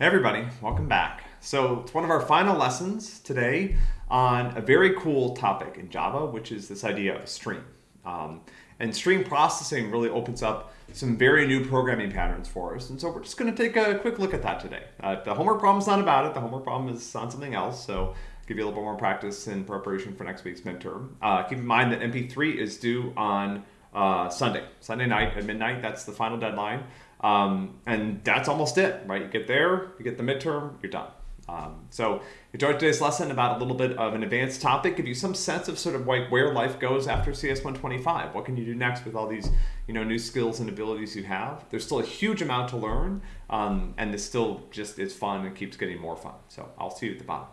Hey everybody, welcome back. So it's one of our final lessons today on a very cool topic in Java, which is this idea of a stream. Um, and stream processing really opens up some very new programming patterns for us. And so we're just going to take a quick look at that today. Uh, the homework problem is not about it. The homework problem is on something else. So give you a little bit more practice in preparation for next week's midterm. Uh, keep in mind that MP3 is due on uh, Sunday, Sunday night at midnight. That's the final deadline. Um, and that's almost it, right? You get there, you get the midterm, you're done. Um, so enjoy today's lesson about a little bit of an advanced topic, give you some sense of sort of like where life goes after CS 125. What can you do next with all these you know new skills and abilities you have? There's still a huge amount to learn, um, and this still just is fun and keeps getting more fun. So I'll see you at the bottom.